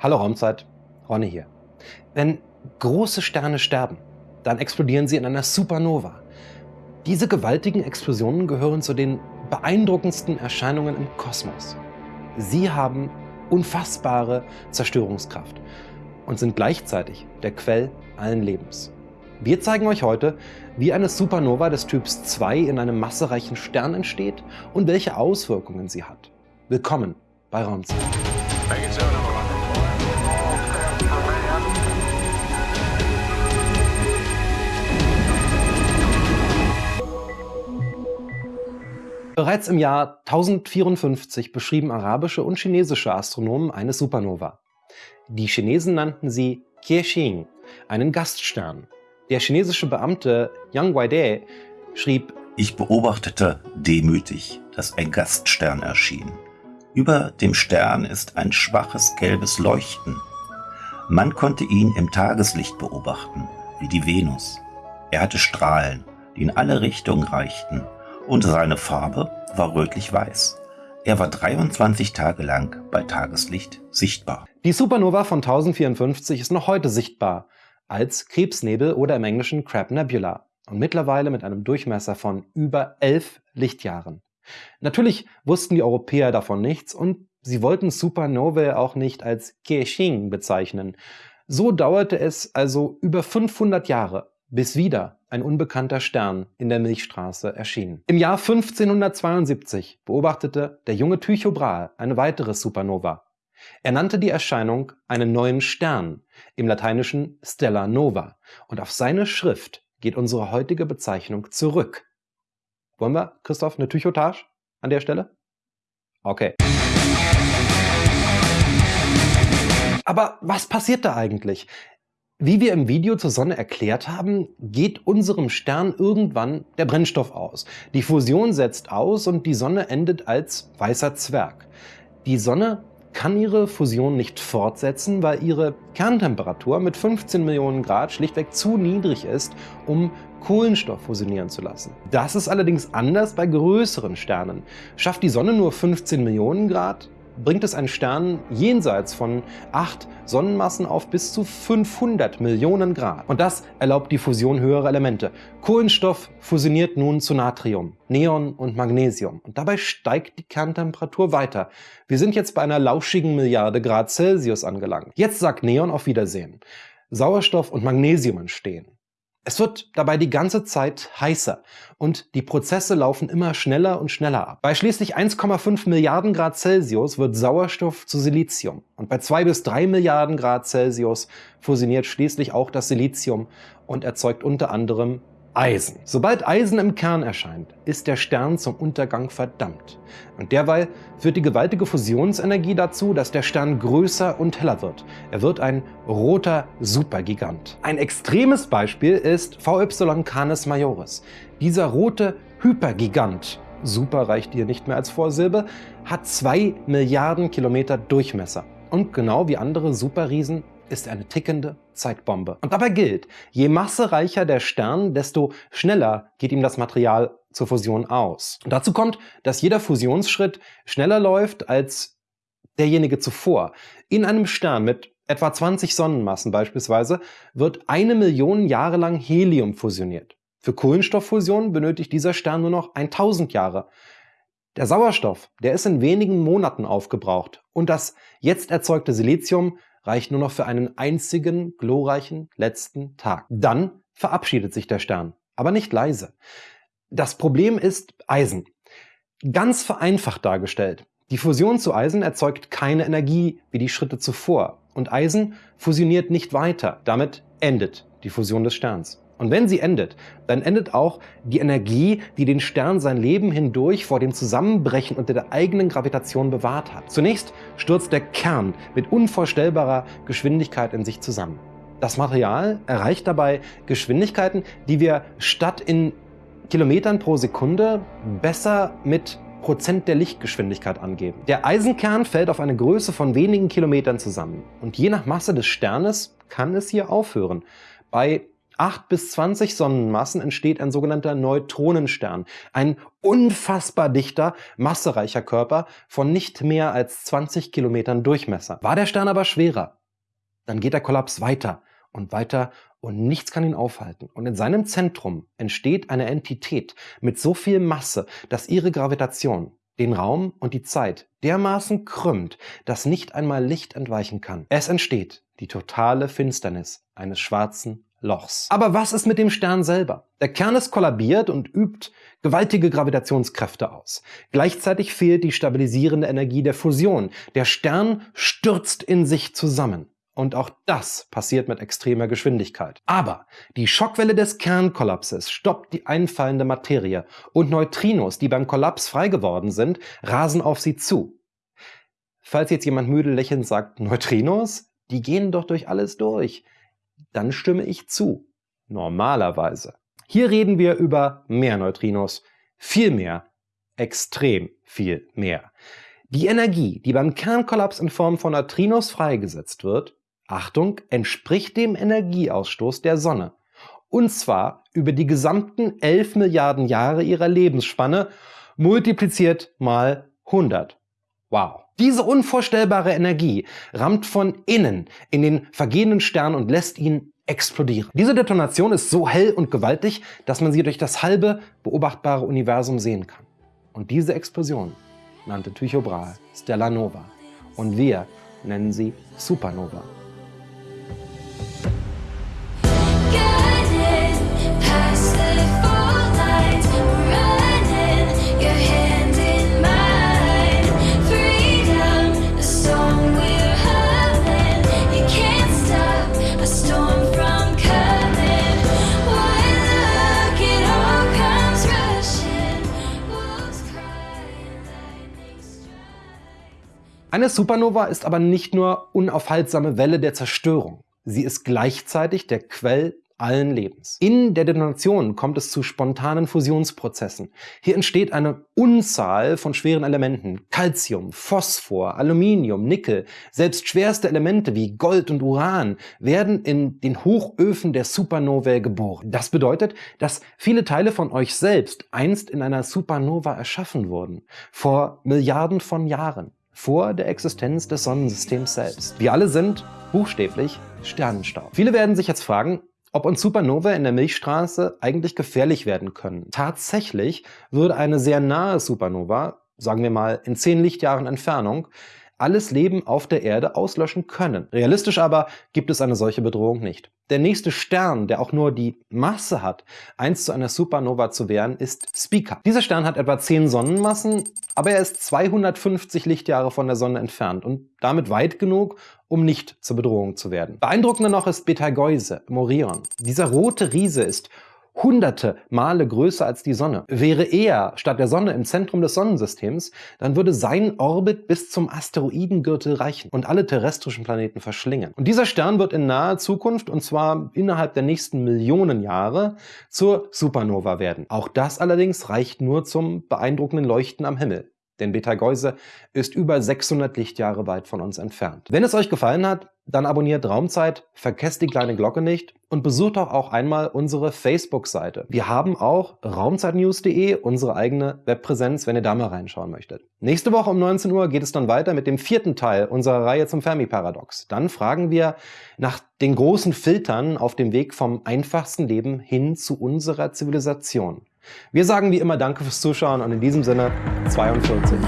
Hallo Raumzeit, Ronny hier. Wenn große Sterne sterben, dann explodieren sie in einer Supernova. Diese gewaltigen Explosionen gehören zu den beeindruckendsten Erscheinungen im Kosmos. Sie haben unfassbare Zerstörungskraft und sind gleichzeitig der Quell allen Lebens. Wir zeigen euch heute, wie eine Supernova des Typs 2 in einem massereichen Stern entsteht und welche Auswirkungen sie hat. Willkommen bei Raumzeit. Bereits im Jahr 1054 beschrieben arabische und chinesische Astronomen eine Supernova. Die Chinesen nannten sie Qiexing, einen Gaststern. Der chinesische Beamte Yang Guide schrieb, Ich beobachtete demütig, dass ein Gaststern erschien. Über dem Stern ist ein schwaches gelbes Leuchten. Man konnte ihn im Tageslicht beobachten, wie die Venus. Er hatte Strahlen, die in alle Richtungen reichten und seine Farbe war rötlich-weiß. Er war 23 Tage lang bei Tageslicht sichtbar. Die Supernova von 1054 ist noch heute sichtbar als Krebsnebel oder im Englischen Crab Nebula und mittlerweile mit einem Durchmesser von über 11 Lichtjahren. Natürlich wussten die Europäer davon nichts und sie wollten Supernovae auch nicht als Keqing bezeichnen. So dauerte es also über 500 Jahre, bis wieder ein unbekannter Stern in der Milchstraße erschien. Im Jahr 1572 beobachtete der junge Tycho Brahe eine weitere Supernova. Er nannte die Erscheinung einen neuen Stern, im Lateinischen Stella Nova, und auf seine Schrift geht unsere heutige Bezeichnung zurück. Wollen wir, Christoph, eine Tychotage an der Stelle? Okay. Aber was passiert da eigentlich? Wie wir im Video zur Sonne erklärt haben, geht unserem Stern irgendwann der Brennstoff aus. Die Fusion setzt aus und die Sonne endet als weißer Zwerg. Die Sonne kann ihre Fusion nicht fortsetzen, weil ihre Kerntemperatur mit 15 Millionen Grad schlichtweg zu niedrig ist, um Kohlenstoff fusionieren zu lassen. Das ist allerdings anders bei größeren Sternen. Schafft die Sonne nur 15 Millionen Grad, bringt es einen Stern jenseits von 8 Sonnenmassen auf bis zu 500 Millionen Grad. Und das erlaubt die Fusion höherer Elemente. Kohlenstoff fusioniert nun zu Natrium, Neon und Magnesium. Und dabei steigt die Kerntemperatur weiter. Wir sind jetzt bei einer lauschigen Milliarde Grad Celsius angelangt. Jetzt sagt Neon auf Wiedersehen. Sauerstoff und Magnesium entstehen. Es wird dabei die ganze Zeit heißer und die Prozesse laufen immer schneller und schneller ab. Bei schließlich 1,5 Milliarden Grad Celsius wird Sauerstoff zu Silizium und bei 2 bis 3 Milliarden Grad Celsius fusioniert schließlich auch das Silizium und erzeugt unter anderem Eisen. Sobald Eisen im Kern erscheint, ist der Stern zum Untergang verdammt. Und derweil führt die gewaltige Fusionsenergie dazu, dass der Stern größer und heller wird. Er wird ein roter Supergigant. Ein extremes Beispiel ist VY Canis Majoris. Dieser rote Hypergigant Super reicht hier nicht mehr als Vorsilbe, hat zwei Milliarden Kilometer Durchmesser. Und genau wie andere Superriesen ist eine tickende Zeitbombe. Und dabei gilt, je massereicher der Stern, desto schneller geht ihm das Material zur Fusion aus. Und dazu kommt, dass jeder Fusionsschritt schneller läuft als derjenige zuvor. In einem Stern mit etwa 20 Sonnenmassen beispielsweise wird eine Million Jahre lang Helium fusioniert. Für Kohlenstofffusion benötigt dieser Stern nur noch 1000 Jahre. Der Sauerstoff, der ist in wenigen Monaten aufgebraucht und das jetzt erzeugte Silizium reicht nur noch für einen einzigen glorreichen letzten Tag. Dann verabschiedet sich der Stern, aber nicht leise. Das Problem ist Eisen. Ganz vereinfacht dargestellt. Die Fusion zu Eisen erzeugt keine Energie wie die Schritte zuvor und Eisen fusioniert nicht weiter. Damit endet die Fusion des Sterns. Und wenn sie endet, dann endet auch die Energie, die den Stern sein Leben hindurch vor dem Zusammenbrechen unter der eigenen Gravitation bewahrt hat. Zunächst stürzt der Kern mit unvorstellbarer Geschwindigkeit in sich zusammen. Das Material erreicht dabei Geschwindigkeiten, die wir statt in Kilometern pro Sekunde besser mit Prozent der Lichtgeschwindigkeit angeben. Der Eisenkern fällt auf eine Größe von wenigen Kilometern zusammen und je nach Masse des Sternes kann es hier aufhören. Bei 8 bis 20 Sonnenmassen entsteht ein sogenannter Neutronenstern, ein unfassbar dichter, massereicher Körper von nicht mehr als 20 Kilometern Durchmesser. War der Stern aber schwerer, dann geht der Kollaps weiter und weiter und nichts kann ihn aufhalten. Und in seinem Zentrum entsteht eine Entität mit so viel Masse, dass ihre Gravitation den Raum und die Zeit dermaßen krümmt, dass nicht einmal Licht entweichen kann. Es entsteht die totale Finsternis eines schwarzen Lochs. Aber was ist mit dem Stern selber? Der Kern ist kollabiert und übt gewaltige Gravitationskräfte aus. Gleichzeitig fehlt die stabilisierende Energie der Fusion. Der Stern stürzt in sich zusammen. Und auch das passiert mit extremer Geschwindigkeit. Aber die Schockwelle des Kernkollapses stoppt die einfallende Materie und Neutrinos, die beim Kollaps frei geworden sind, rasen auf sie zu. Falls jetzt jemand müde lächelnd sagt, Neutrinos? Die gehen doch durch alles durch. Dann stimme ich zu. Normalerweise. Hier reden wir über mehr Neutrinos. Viel mehr. Extrem viel mehr. Die Energie, die beim Kernkollaps in Form von Neutrinos freigesetzt wird, Achtung, entspricht dem Energieausstoß der Sonne. Und zwar über die gesamten 11 Milliarden Jahre ihrer Lebensspanne multipliziert mal 100. Wow. Diese unvorstellbare Energie rammt von innen in den vergehenden Stern und lässt ihn explodieren. Diese Detonation ist so hell und gewaltig, dass man sie durch das halbe beobachtbare Universum sehen kann. Und diese Explosion nannte Tycho Brahe Stella Nova. Und wir nennen sie Supernova. Eine Supernova ist aber nicht nur unaufhaltsame Welle der Zerstörung. Sie ist gleichzeitig der Quell allen Lebens. In der Detonation kommt es zu spontanen Fusionsprozessen. Hier entsteht eine Unzahl von schweren Elementen. Calcium, Phosphor, Aluminium, Nickel, selbst schwerste Elemente wie Gold und Uran werden in den Hochöfen der Supernovae geboren. Das bedeutet, dass viele Teile von euch selbst einst in einer Supernova erschaffen wurden. Vor Milliarden von Jahren vor der Existenz des Sonnensystems selbst. Wir alle sind buchstäblich Sternenstaub. Viele werden sich jetzt fragen, ob uns Supernovae in der Milchstraße eigentlich gefährlich werden können. Tatsächlich würde eine sehr nahe Supernova, sagen wir mal in 10 Lichtjahren Entfernung, alles Leben auf der Erde auslöschen können. Realistisch aber gibt es eine solche Bedrohung nicht. Der nächste Stern, der auch nur die Masse hat, einst zu einer Supernova zu werden, ist Spica. Dieser Stern hat etwa 10 Sonnenmassen, aber er ist 250 Lichtjahre von der Sonne entfernt und damit weit genug, um nicht zur Bedrohung zu werden. Beeindruckender noch ist Betelgeuse, Morion. Dieser rote Riese ist hunderte Male größer als die Sonne. Wäre er statt der Sonne im Zentrum des Sonnensystems, dann würde sein Orbit bis zum Asteroidengürtel reichen und alle terrestrischen Planeten verschlingen. Und dieser Stern wird in naher Zukunft, und zwar innerhalb der nächsten Millionen Jahre, zur Supernova werden. Auch das allerdings reicht nur zum beeindruckenden Leuchten am Himmel denn Betelgeuse ist über 600 Lichtjahre weit von uns entfernt. Wenn es euch gefallen hat, dann abonniert Raumzeit, vergesst die kleine Glocke nicht und besucht doch auch einmal unsere Facebook-Seite. Wir haben auch raumzeitnews.de, unsere eigene Webpräsenz, wenn ihr da mal reinschauen möchtet. Nächste Woche um 19 Uhr geht es dann weiter mit dem vierten Teil unserer Reihe zum Fermi-Paradox. Dann fragen wir nach den großen Filtern auf dem Weg vom einfachsten Leben hin zu unserer Zivilisation. Wir sagen wie immer Danke fürs Zuschauen und in diesem Sinne 42.